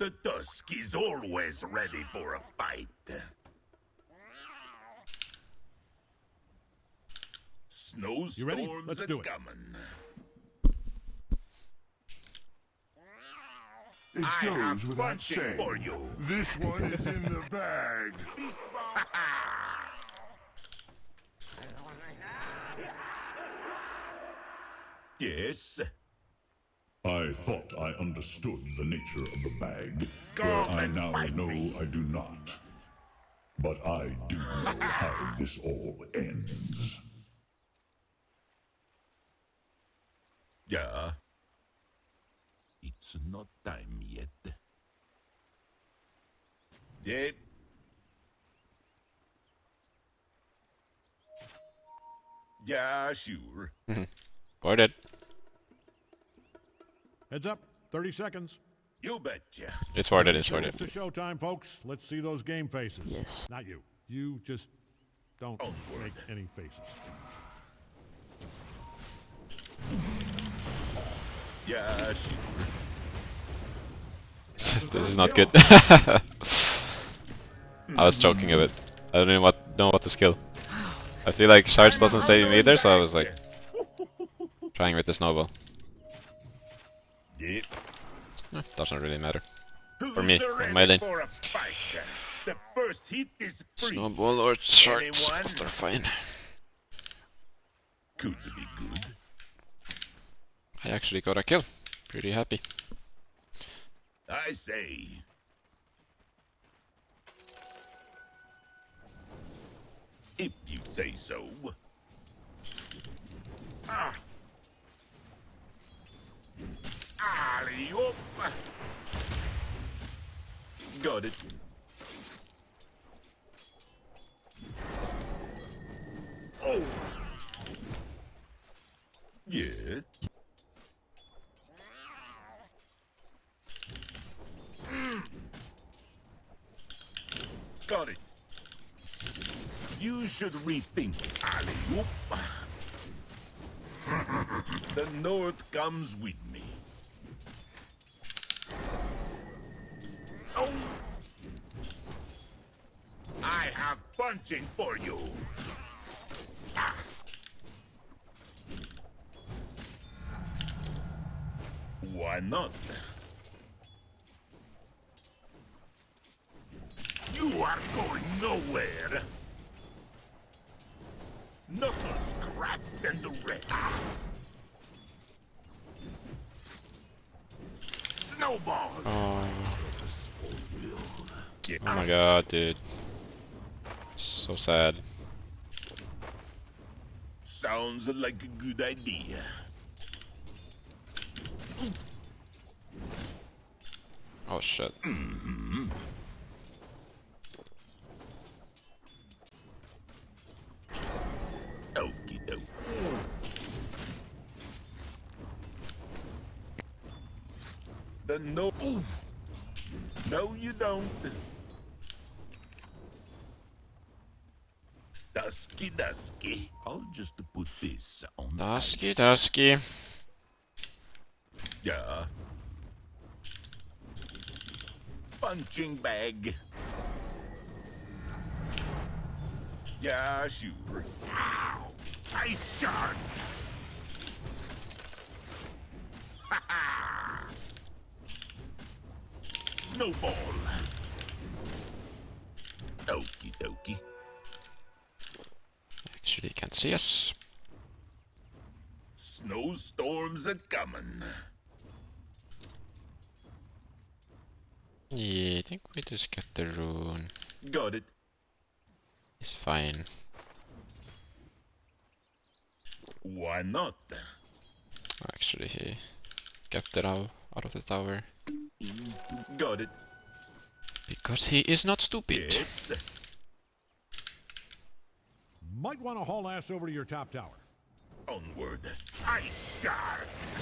The Tusk is always ready for a fight. Snowstorms You ready? Let's are do it. coming. It I goes have without punching saying. for you. This one is in the bag. yes. I thought I understood the nature of the bag, Go where I now know me. I do not. But I do know how this all ends. Yeah. It's not time yet. Yet. Yeah, sure. Mm-hmm. Or it. Heads up. 30 seconds. You betcha. It's worth it, it's worth It's it. to showtime, folks. Let's see those game faces. Yes. Not you. You just don't Onward. make any faces. Yeah, sure. this is not good. I was joking a bit. I don't even what, know what to skill. I feel like Shards doesn't save me either, so I was like trying with the snowball. Yep. Eh, doesn't really matter. For me, on my lane. for a fight? The first hit is free. Snowball or both are fine. Could be good. I actually got a kill. Pretty happy. I say. If you say so. Ah. Alley-oop. Got it. Oh. Yeah. Got it. You should rethink, alley-oop. the North comes with me. Oh! I have for you. Why not? You are going nowhere. Knuckles cracked and red. Snowball. Oh, oh my god, dude. So sad. Sounds like a good idea. Oh shit. Okie doke. The no. No, you don't. Dusky, dusky. I'll just put this on. Dusky, ice. dusky. Yeah. Punching bag. Yeah, sure. Ow! Ice shards! Ha ha! Snowball. Actually, can't see us. Snowstorms are coming. Yeah, I think we just get the rune. Got it. It's fine. Why not? Oh, actually, he kept it out, out of the tower. Got it. Because he is not stupid. Yes. Might want to haul ass over to your top tower. Onward. Ice shards.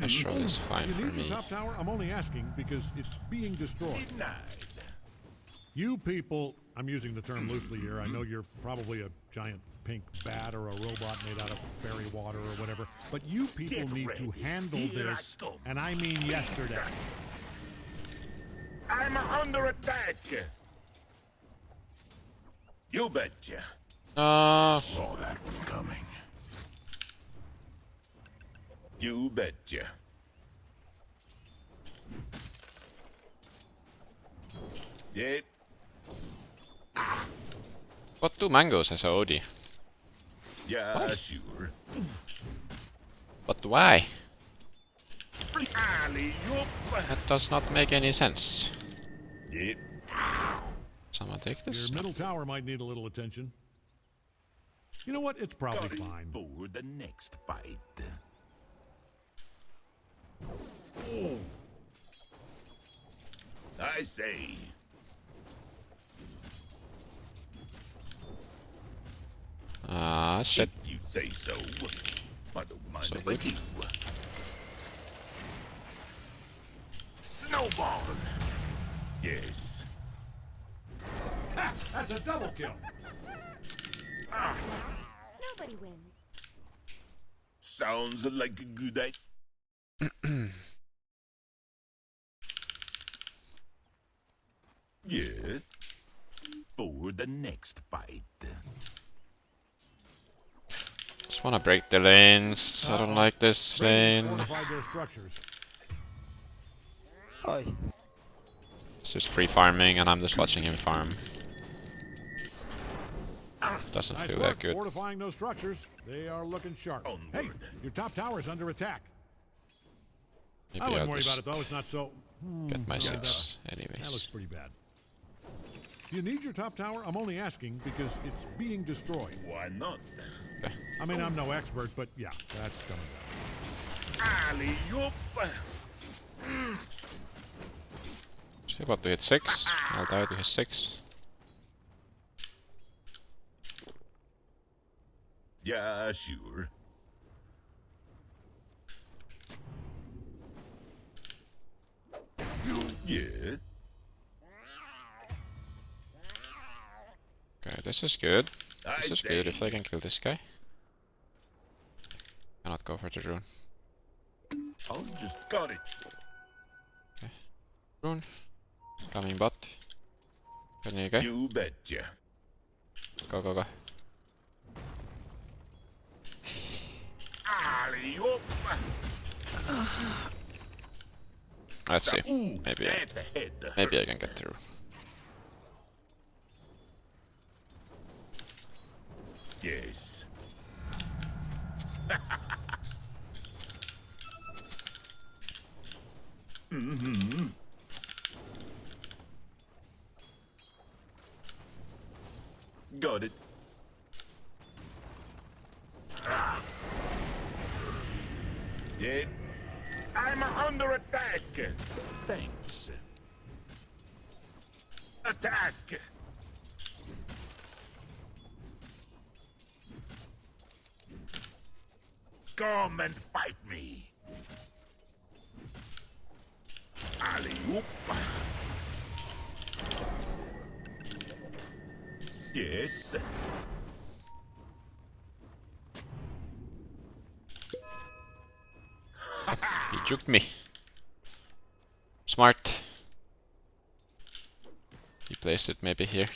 Astral is fine You for need the me. top tower? I'm only asking because it's being destroyed. Denied. You people I'm using the term loosely here. I know you're probably a giant pink bat or a robot made out of fairy water or whatever, but you people Get need to handle Here this, come. and I mean yesterday. I'm under attack. You betcha. Uh, Saw that one coming. You betcha. Yep. what do mangoes as a OD? Yeah, sure. But why? That does not make any sense. Yep. Someone take this. Your this? middle tower might need a little attention. You know what? It's probably Got it fine. for the next fight. I say. Ah, shit. If you say so. I don't mind So if I good. do. Snowball. Yes. Ha! That's a double kill. Nobody wins. Sounds like a good idea. yeah. For the next fight. Just wanna break the lanes. I don't like this lane. fortified. It's just free farming and I'm just watching him farm. Doesn't Nice feel work that good. fortifying those structures. They are looking sharp. Hey, your top tower's under attack. Maybe I I'll wouldn't worry about it though. It's not so. Hmm, get my six That, that looks pretty bad. You need your top tower? I'm only asking because it's being destroyed. Why not? I mean, I'm no expert, but yeah, that's coming down. Alley-oop. She about to hit six. I'll die to hit six. Yeah, sure. Yeah. Okay, this is good. I This is good if I can kill this guy. Cannot go for the rune. I'll just got it. Rune. Coming bot. Can you go? You betcha. Go, go, go. Alley-oop. Let's see. Maybe I, maybe I can get through. Yes. mm-hmm. Got it. Yep. I'm under attack. Thanks. Attack. Come and fight me. Alley-oop. Yes. He juked me. Placed it maybe here.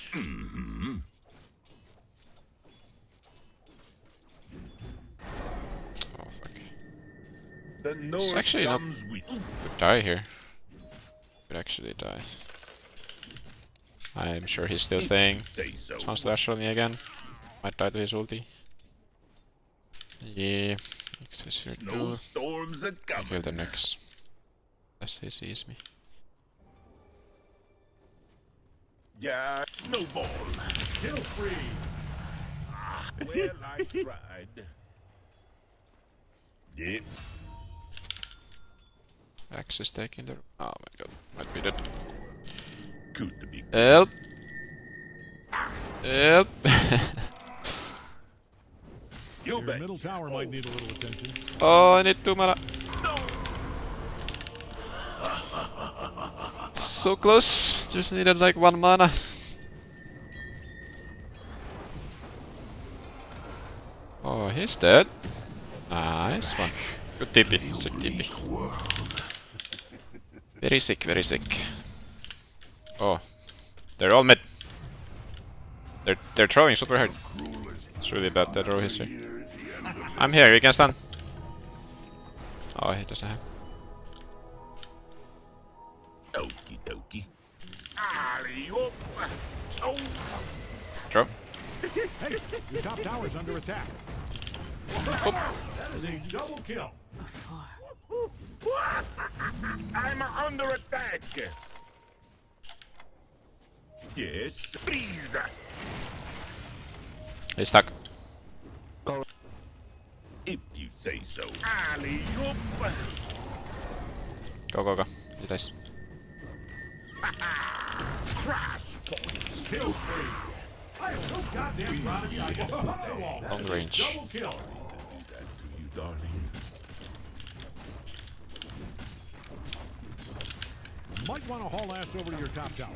Oh fuck. The North actually not- with Could die here. Could actually die. I'm sure he's still staying. so. Sounds slash on me again. Might die to his ulti. Yeah. Is here too. Snowstorms are I'll coming. kill the next. Unless he sees me. Yeah, snowball. Kill spree. well, I tried. Yep. Axe is taking the. Oh my god. Might be dead. Could be. Help! Help! You Your bet. middle tower might need a little attention. oh, I need two mana. So close just needed like one mana. oh, he's dead. Nice one. Good tippy, sick tippy. Very sick, very sick. Oh, they're all mid. They're they're throwing super hard. It's really bad that row history. I'm here, you can stand. Oh, he doesn't have. Okie dokie. Alley-oop. Oh, Throw. Hey, your top tower's under attack. That is a double kill. I'm under attack. Yes. Freeze. He's stuck. If you say so. Alley-oop. Go, go, go. He dies. Crash points. Kill spree. I am so goddamn proud of you. I- Long range. Double kill. That to you, darling. Might want to haul ass over to your top tower.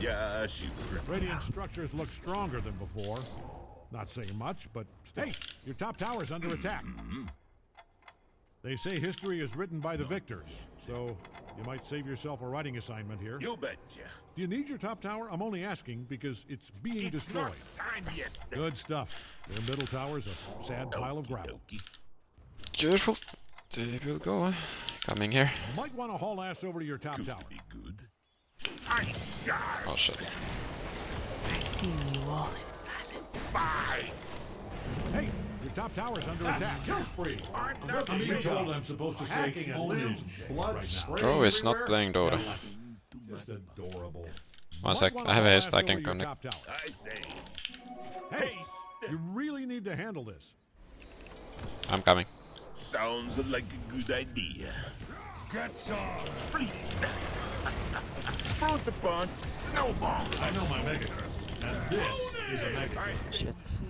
Yeah, sure. Radiant structures look stronger than before. Not saying much, but hey, your top tower's under attack. Mm-hmm. They say history is written by the victors, so you might save yourself a writing assignment here. You betcha. Do you need your top tower? I'm only asking because it's being It's destroyed. not time yet. Good stuff. Their middle tower's a sad pile of gravel. Okie Careful. They will go. Coming here. Might want to haul ass over to your top Could tower. be good. I shall Oh shit. I seal you all in silence. fight. Hey, your top tower's under attack. Kill spree. I'm not being told I'm supposed to say limbs, blood spraying Bro oh, is not playing Dota. Just adorable. One sec. I have a haste. I can to connect. I say. Hey, you really need to handle this. I'm coming. Sounds like a good idea. Get some. Freeze. Fruit the punch. Snowball. I know my mega and this is a mega Silence.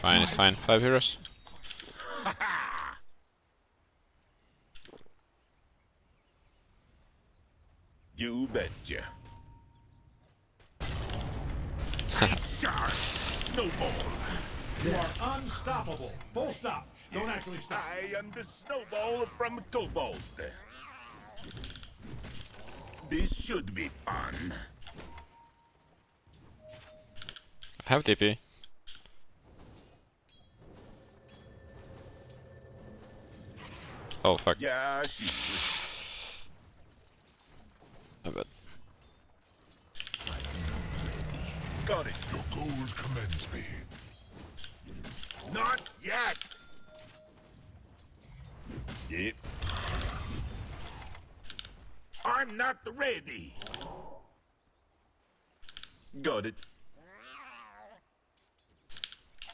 Fine, it's fine. Five heroes. You betcha. Shark. Snowball. You are unstoppable. Full stop. Don't actually stop. I am the snowball from Cobalt. This should be fun. I have TP. Oh fuck. Yeah, sure. I bet. Got it. Your gold commends me. Not yet. Yep. I'm not ready. Got it.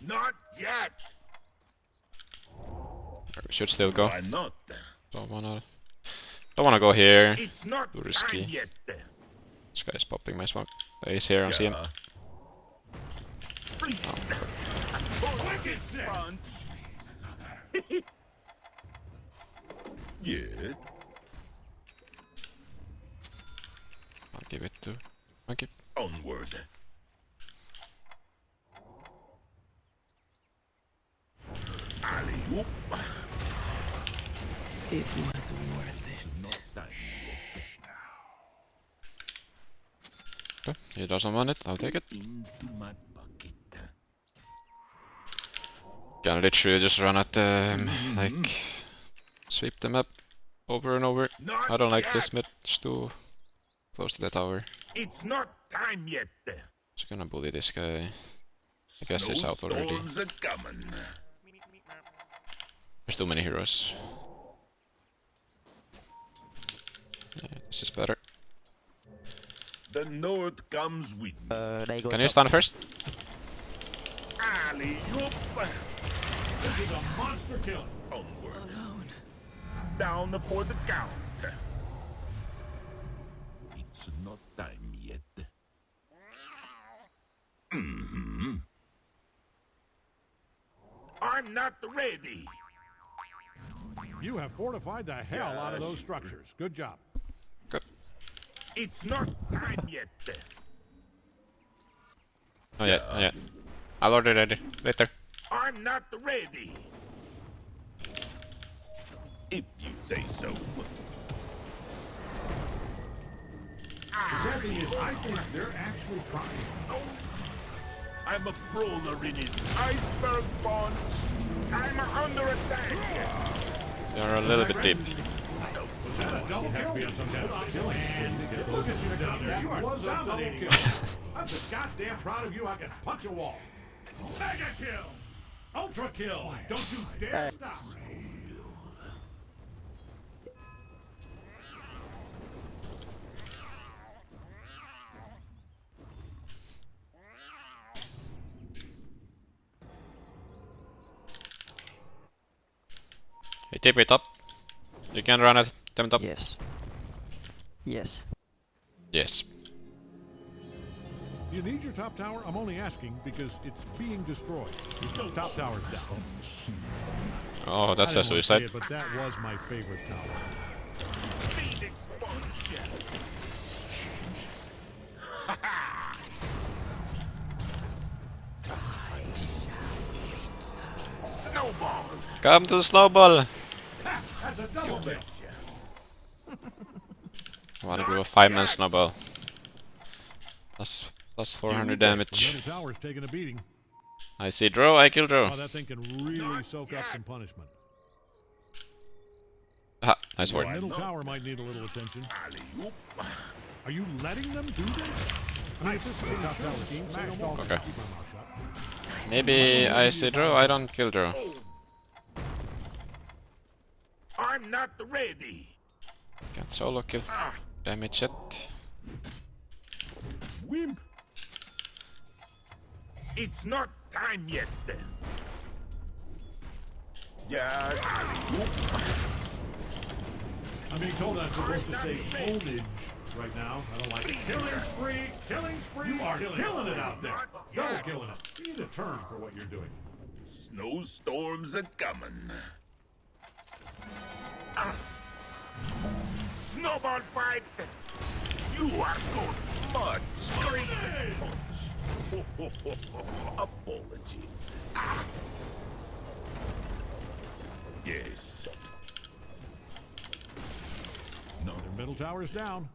Not yet. We should still go. Why not? Don't wanna. Don't wanna go here. It's not Too risky. yet. This guy's popping my smoke. Oh, he's here. I see him. Yeah. Freeze. Oh, wicked sick. Punch. Yeah. I'll give it to Monkey. Onward. Alley-oop. It was worth it. Okay, he doesn't want it. I'll take it. Into my bucket. Can literally just run at them, mm-hmm. like sweep the map over and over. Not I don't like yet. this mid. It's too close to the tower. It's not time yet. Just gonna bully this guy. I guess he's out already. Snowstorms are coming. There's too many heroes. Yeah, this is better. The north comes with me. Can you stun first? Alley-oop. This is a monster kill. Onward. Alone. Down for the count. It's not time yet. Mm-hmm. I'm not ready. You have fortified the hell out of those structures. Good job. Good. It's not time yet. Oh yeah, not yeah. I'll order it later. I'm not ready. If you say so. The thing is, I think they're actually trying. Oh, I'm a brawler in his iceberg punch. I'm under attack. You're a little bit deep. Double look at you down there. You are. I'm so goddamn proud of you. I can punch a wall. Mega kill. Ultra kill. Don't you dare stop. Hey, TP top. You can run at them top. Yes. Yes. Yes. You need your top tower? I'm only asking because it's being destroyed. Your top tower's down. Oh, that's I a didn't wanna say suicide. it, but that was my favorite tower. Phoenix. Snowball. Come to the snowball! That's a double kill. I wanna do a 5 man snowball. Plus, plus 400 The damage. middle tower's taking a beating. I see Drow, I kill Drow. Oh, that thing can really soak up some punishment. Ha, nice The word. middle tower might need a little attention. Alley-oop. Are you letting them do this? I mean, if this is a top tower scheme, say no more. Okay. Keep my mouth shut. Maybe I see Drow, I don't kill Drow. I'm not ready. Can't solo kill. Ah, Damage it. wimp. It's not time yet then. Yeah, alley-oop. I'm being told I'm supposed to say ownage right now. I don't like it. Killing spree! Killing spree! You are killing, it out there. Double killing it. You need a term for what you're doing. Snowstorms are coming. Ah. Snowball fight. You are good. Much. Crazy punch. Apologies. Ah. Yes. No, their middle tower's down.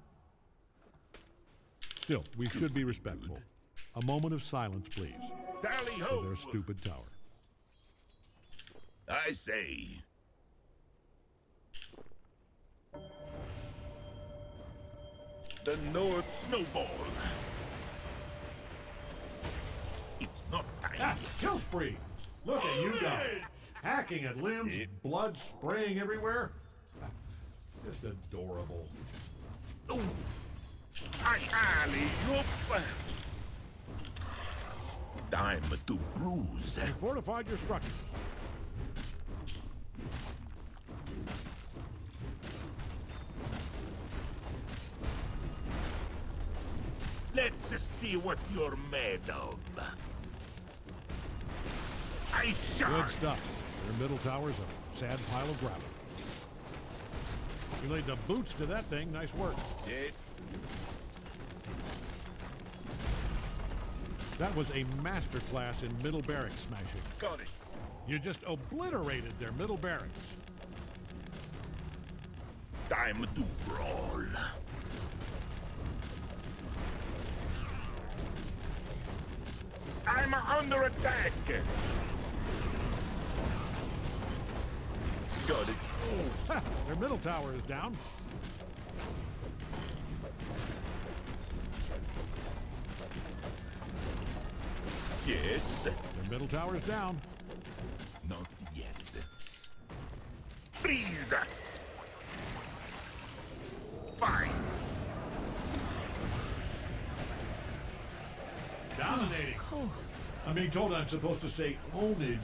Still, we should be respectful. A moment of silence, please, Tally for ho. their stupid tower. I say. The North Snowball. It's not time. Ah, kill spree! Look at you go. Hacking at limbs, blood spraying everywhere. Just adorable. Ooh. I. Time to bruise. You fortified your structures. Let's see what you're made of. Ice Good stuff. Their middle tower's a sad pile of gravel. You laid the boots to that thing. Nice work. Yeah. That was a masterclass in middle barracks smashing. Got it. You just obliterated their middle barracks. Time to brawl. I'm under attack. Got it. Ha! Their middle tower is down. Yes. Their middle tower is down. Not yet. Freeze. Fight. Dominating. Oh. I'm being told I'm supposed to say ownage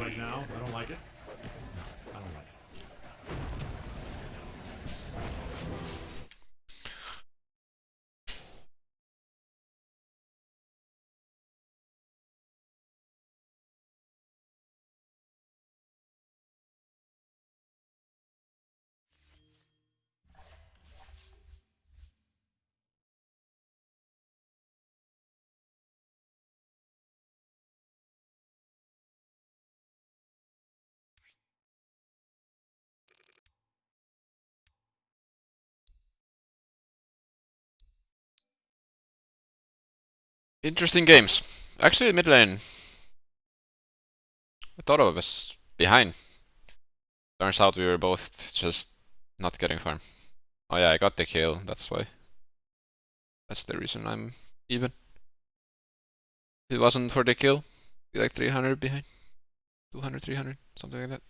right now. I don't like it. Interesting games. Actually, mid lane. I thought I was behind. Turns out we were both just not getting farm. Oh yeah, I got the kill, that's why. That's the reason I'm even. If it wasn't for the kill, be like 300 behind. 200, 300, something like that.